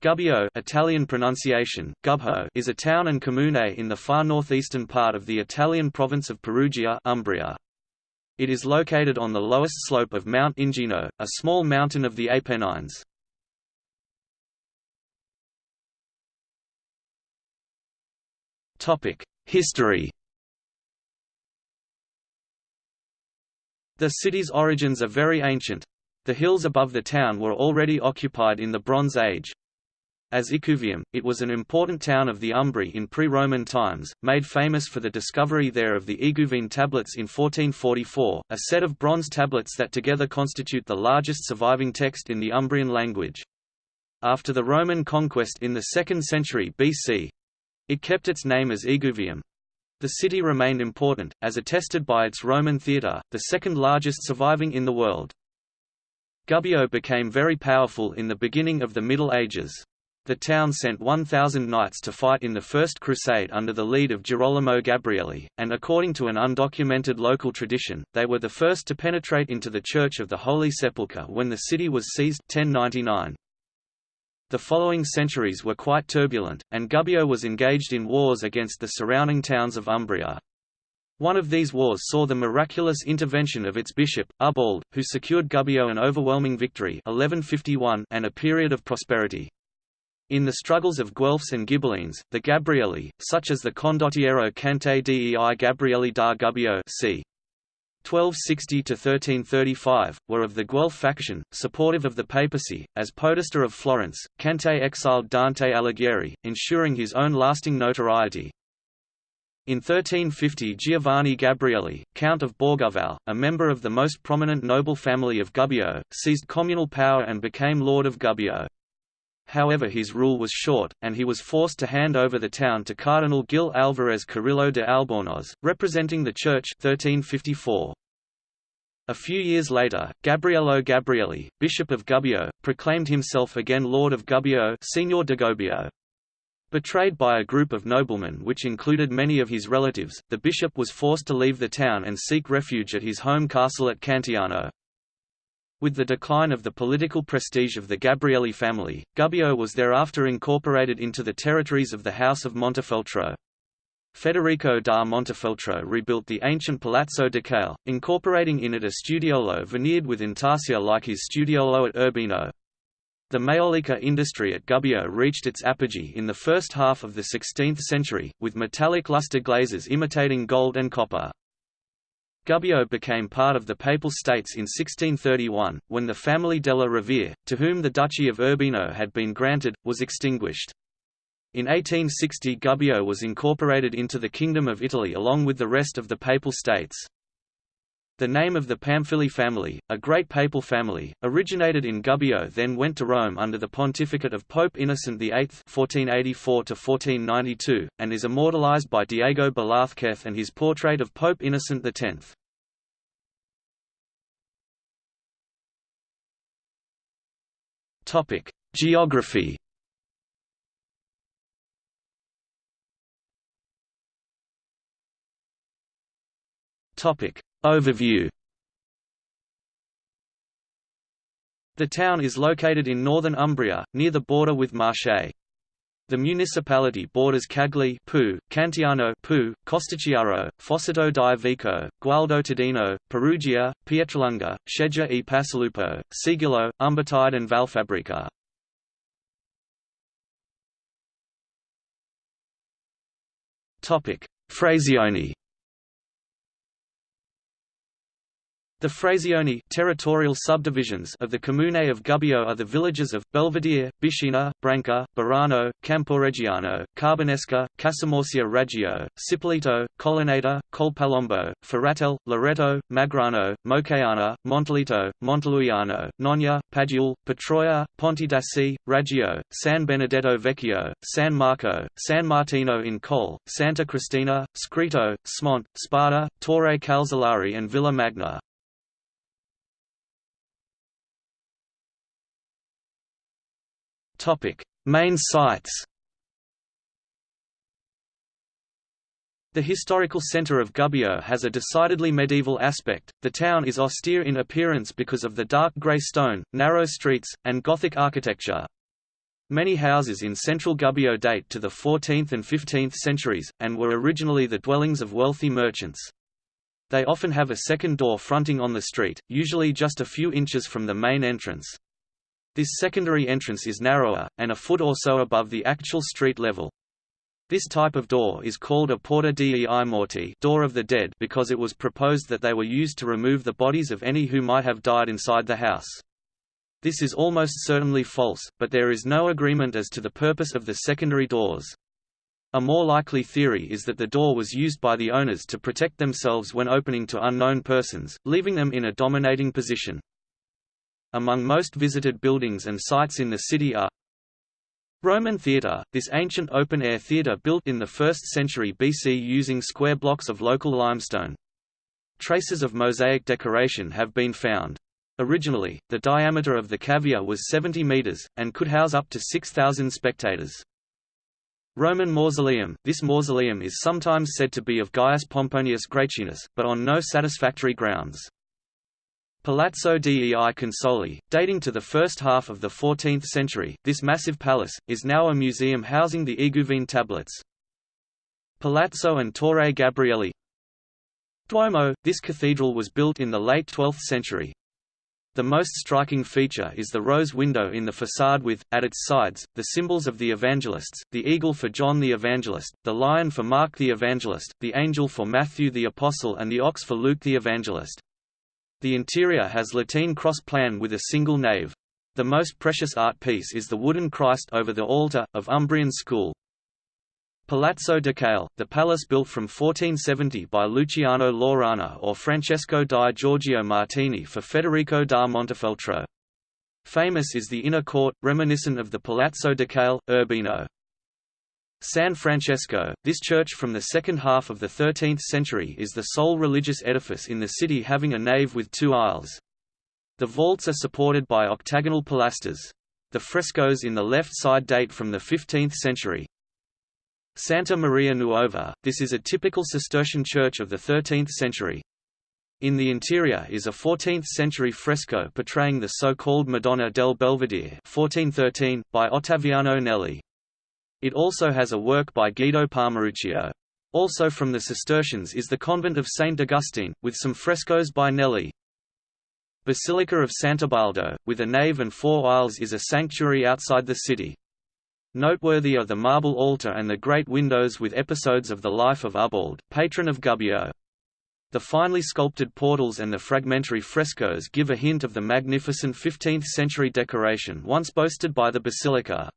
Gubbio Italian pronunciation, Gubbo is a town and comune in the far northeastern part of the Italian province of Perugia Umbria. It is located on the lowest slope of Mount Ingino, a small mountain of the Apennines. History The city's origins are very ancient. The hills above the town were already occupied in the Bronze Age. As Iguvium, it was an important town of the Umbri in pre-Roman times, made famous for the discovery there of the Iguvine tablets in 1444, a set of bronze tablets that together constitute the largest surviving text in the Umbrian language. After the Roman conquest in the 2nd century BC, it kept its name as Iguvium, the city remained important, as attested by its Roman theatre, the second largest surviving in the world. Gubbio became very powerful in the beginning of the Middle Ages. The town sent 1,000 knights to fight in the First Crusade under the lead of Girolamo Gabrielli, and according to an undocumented local tradition, they were the first to penetrate into the Church of the Holy Sepulchre when the city was seized 1099. The following centuries were quite turbulent, and Gubbio was engaged in wars against the surrounding towns of Umbria. One of these wars saw the miraculous intervention of its bishop, Ubald, who secured Gubbio an overwhelming victory 1151 and a period of prosperity. In the struggles of Guelphs and Ghibellines, the Gabrielli, such as the Condottiero Cante dei Gabrielli da Gubbio c. 1260–1335, were of the Guelph faction, supportive of the papacy. As Podesta of Florence, Cante exiled Dante Alighieri, ensuring his own lasting notoriety. In 1350 Giovanni Gabrielli, Count of Borgoval, a member of the most prominent noble family of Gubbio, seized communal power and became Lord of Gubbio. However his rule was short, and he was forced to hand over the town to Cardinal Gil Alvarez Carrillo de Albornoz, representing the Church 1354. A few years later, Gabriello Gabrielli, Bishop of Gubbio, proclaimed himself again Lord of Gubbio Signor de Gubbio. Betrayed by a group of noblemen which included many of his relatives, the bishop was forced to leave the town and seek refuge at his home castle at Cantiano. With the decline of the political prestige of the Gabrielli family, Gubbio was thereafter incorporated into the territories of the House of Montefeltro. Federico da Montefeltro rebuilt the ancient Palazzo Ducale, incorporating in it a studiolo veneered with intarsia like his studiolo at Urbino. The maiolica industry at Gubbio reached its apogee in the first half of the 16th century, with metallic luster glazes imitating gold and copper. Gubbio became part of the Papal States in 1631, when the family della Rovere, to whom the Duchy of Urbino had been granted, was extinguished. In 1860 Gubbio was incorporated into the Kingdom of Italy along with the rest of the Papal States. The name of the Pamphili family, a great papal family, originated in Gubbio then went to Rome under the pontificate of Pope Innocent VIII (1484–1492), and is immortalized by Diego Velázquez and his portrait of Pope Innocent X. Geography. Topic: Overview. The town is located in northern Umbria, near the border with Marche. The municipality borders Cagli Poo, Cantiano Poo, Costacciaro, Fossato di Vico, Gualdo Tadino, Perugia, Pietralunga, Scheggia e Pascelupo, Sigillo, Umbertide and Valfabbrica. Frazioni The Frazioni territorial subdivisions of the Comune of Gubbio are the villages of Belvedere, Biscina, Branca, Barano, Camporeggiano, Carbonesca, Casamorcia Raggio, Cipolleto, Colonnata, Colpalombo, Ferratel, Loreto, Magrano, Mocaiana, Monteleto, Monteluiano, Nogna, Padule, Petroia, Ponte d'Assi, Raggio, San Benedetto Vecchio, San Marco, San Martino in Col, Santa Cristina, Scritto, Smont, Spada, Torre Calzolari and Villa Magna. Topic: Main sites. The historical centre of Gubbio has a decidedly medieval aspect. The town is austere in appearance because of the dark grey stone, narrow streets, and Gothic architecture. Many houses in central Gubbio date to the 14th and 15th centuries, and were originally the dwellings of wealthy merchants. They often have a second door fronting on the street, usually just a few inches from the main entrance. This secondary entrance is narrower, and a foot or so above the actual street level. This type of door is called a porta dei morti door of the dead because it was proposed that they were used to remove the bodies of any who might have died inside the house. This is almost certainly false, but there is no agreement as to the purpose of the secondary doors. A more likely theory is that the door was used by the owners to protect themselves when opening to unknown persons, leaving them in a dominating position. Among most visited buildings and sites in the city are Roman theatre, this ancient open-air theatre built in the 1st century BC using square blocks of local limestone. Traces of mosaic decoration have been found. Originally, the diameter of the cavea was 70 meters, and could house up to 6,000 spectators. Roman mausoleum This mausoleum is sometimes said to be of Gaius Pomponius Gratianus, but on no satisfactory grounds. Palazzo dei Consoli, dating to the first half of the 14th century, this massive palace, is now a museum housing the Iguvine tablets. Palazzo and Torre Gabrielli Duomo, this cathedral was built in the late 12th century, the most striking feature is the rose window in the facade with, at its sides, the symbols of the evangelists, the eagle for John the Evangelist, the lion for Mark the Evangelist, the angel for Matthew the Apostle and the ox for Luke the Evangelist. The interior has Latin cross plan with a single nave. The most precious art piece is the wooden Christ over the altar, of Umbrian school. Palazzo Ducale, the palace built from 1470 by Luciano Laurana or Francesco di Giorgio Martini for Federico da Montefeltro. Famous is the inner court, reminiscent of the Palazzo Ducale, Urbino. San Francesco, this church from the second half of the 13th century is the sole religious edifice in the city having a nave with two aisles. The vaults are supported by octagonal pilasters. The frescoes in the left side date from the 15th century. Santa Maria Nuova, this is a typical Cistercian church of the 13th century. In the interior is a 14th-century fresco portraying the so-called Madonna del Belvedere 1413, by Ottaviano Nelli. It also has a work by Guido Palmaruccio. Also from the Cistercians is the convent of St. Augustine, with some frescoes by Nelli. Basilica of Sant'Ubaldo, with a nave and four aisles is a sanctuary outside the city. Noteworthy are the marble altar and the great windows with episodes of the life of Ubald, patron of Gubbio. The finely sculpted portals and the fragmentary frescoes give a hint of the magnificent 15th-century decoration once boasted by the basilica.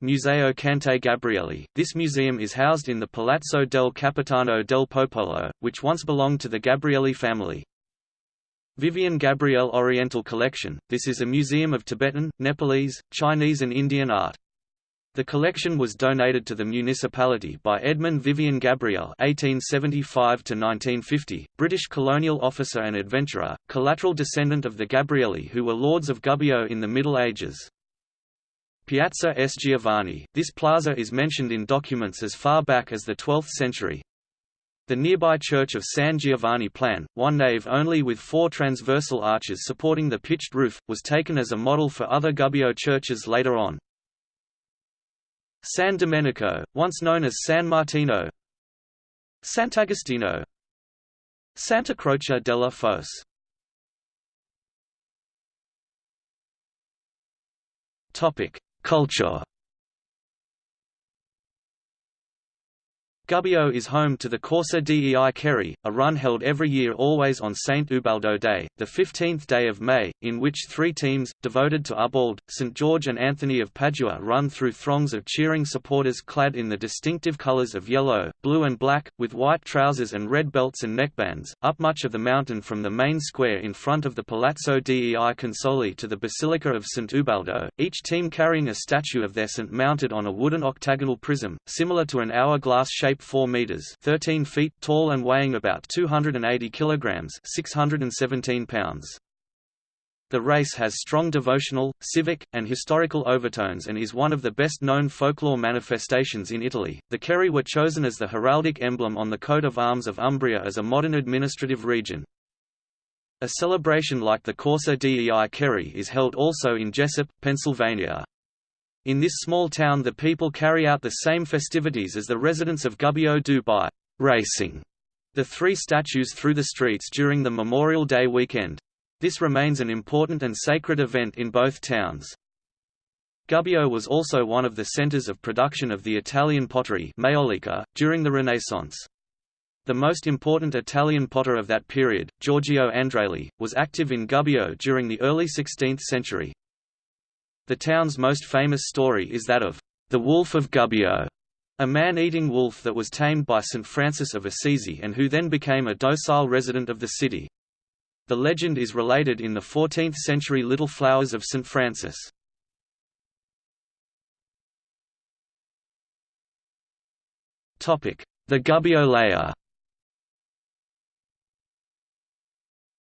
Museo Cante Gabrielli – This museum is housed in the Palazzo del Capitano del Popolo, which once belonged to the Gabrielli family. Vivian Gabriel Oriental Collection – This is a museum of Tibetan, Nepalese, Chinese and Indian art. The collection was donated to the municipality by Edmund Vivian Gabriel (1875–1950), British colonial officer and adventurer, collateral descendant of the Gabrielli who were lords of Gubbio in the Middle Ages. Piazza S. Giovanni – This plaza is mentioned in documents as far back as the 12th century. The nearby church of San Giovanni Plan, one nave only with four transversal arches supporting the pitched roof, was taken as a model for other Gubbio churches later on. San Domenico, once known as San Martino Sant'Agostino Santa Croce della Fosse Culture Gubbio is home to the Corsa dei Ceri, a run held every year always on St. Ubaldo Day, the 15th day of May, in which three teams, devoted to Ubald, St. George and Anthony of Padua run through throngs of cheering supporters clad in the distinctive colours of yellow, blue and black, with white trousers and red belts and neckbands, up much of the mountain from the main square in front of the Palazzo dei Consoli to the Basilica of St. Ubaldo, each team carrying a statue of their saint mounted on a wooden octagonal prism, similar to an hourglass-shaped 4 meters 13 feet tall and weighing about 280 kilograms 617 pounds. The race has strong devotional, civic, and historical overtones and is one of the best known folklore manifestations in Italy. The Ceri were chosen as the heraldic emblem on the coat of arms of Umbria as a modern administrative region. A celebration like the Corsa dei Ceri is held also in Jessup, Pennsylvania. In this small town the people carry out the same festivities as the residents of Gubbio do by «racing» the three statues through the streets during the Memorial Day weekend. This remains an important and sacred event in both towns. Gubbio was also one of the centers of production of the Italian pottery Maiolica, during the Renaissance. The most important Italian potter of that period, Giorgio Andreoli, was active in Gubbio during the early 16th century. The town's most famous story is that of the Wolf of Gubbio, a man-eating wolf that was tamed by St. Francis of Assisi and who then became a docile resident of the city. The legend is related in the 14th-century Little Flowers of St. Francis. The Gubbio layer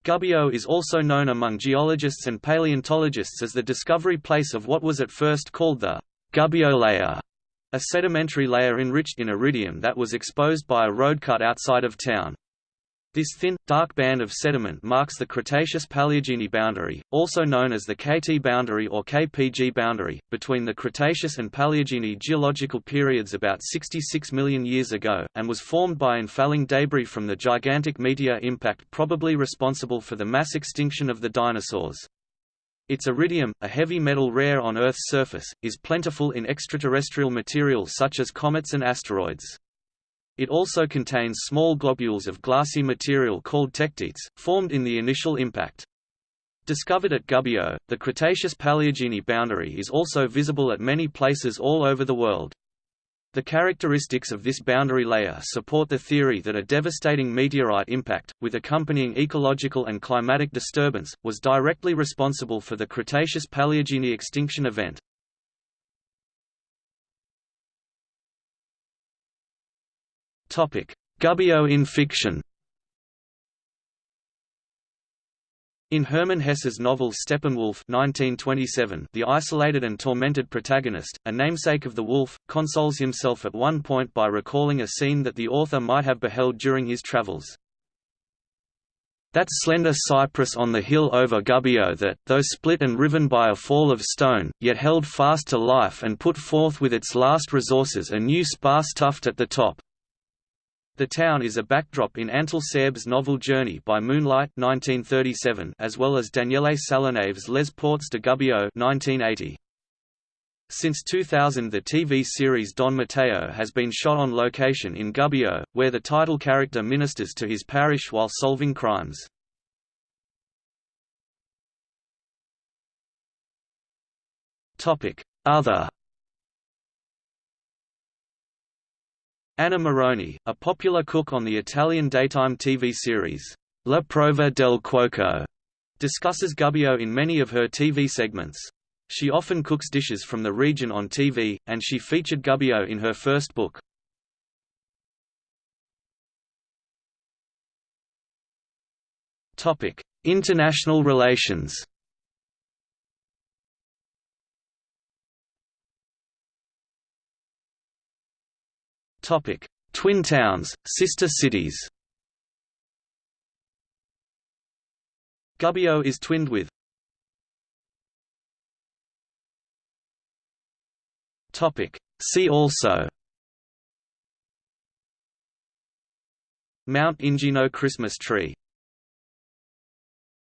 Gubbio is also known among geologists and paleontologists as the discovery place of what was at first called the Gubbio layer, a sedimentary layer enriched in iridium that was exposed by a road cut outside of town. This thin, dark band of sediment marks the Cretaceous-Paleogene boundary, also known as the KT boundary or KPG boundary, between the Cretaceous and Paleogene geological periods about 66 million years ago, and was formed by infalling debris from the gigantic meteor impact probably responsible for the mass extinction of the dinosaurs. Its iridium, a heavy metal rare on Earth's surface, is plentiful in extraterrestrial material such as comets and asteroids. It also contains small globules of glassy material called tektites, formed in the initial impact. Discovered at Gubbio, the Cretaceous-Paleogene boundary is also visible at many places all over the world. The characteristics of this boundary layer support the theory that a devastating meteorite impact, with accompanying ecological and climatic disturbance, was directly responsible for the Cretaceous-Paleogene extinction event. Gubbio in fiction In Hermann Hesse's novel Steppenwolf 1927, the isolated and tormented protagonist, a namesake of the wolf, consoles himself at one point by recalling a scene that the author might have beheld during his travels. That slender cypress on the hill over Gubbio that, though split and riven by a fall of stone, yet held fast to life and put forth with its last resources a new sparse tuft at the top. The town is a backdrop in Antal Szerb's novel Journey by Moonlight 1937 as well as Daniele Sallenave's Les Portes de Gubbio 1980. Since 2000 the TV series Don Matteo has been shot on location in Gubbio, where the title character ministers to his parish while solving crimes. Other Anna Moroni, a popular cook on the Italian daytime TV series, La Prova del Cuoco, discusses Gubbio in many of her TV segments. She often cooks dishes from the region on TV, and she featured Gubbio in her first book. International relations Topic: Twin towns, sister cities. Gubbio is twinned with Topic: See also Mount Ingino Christmas tree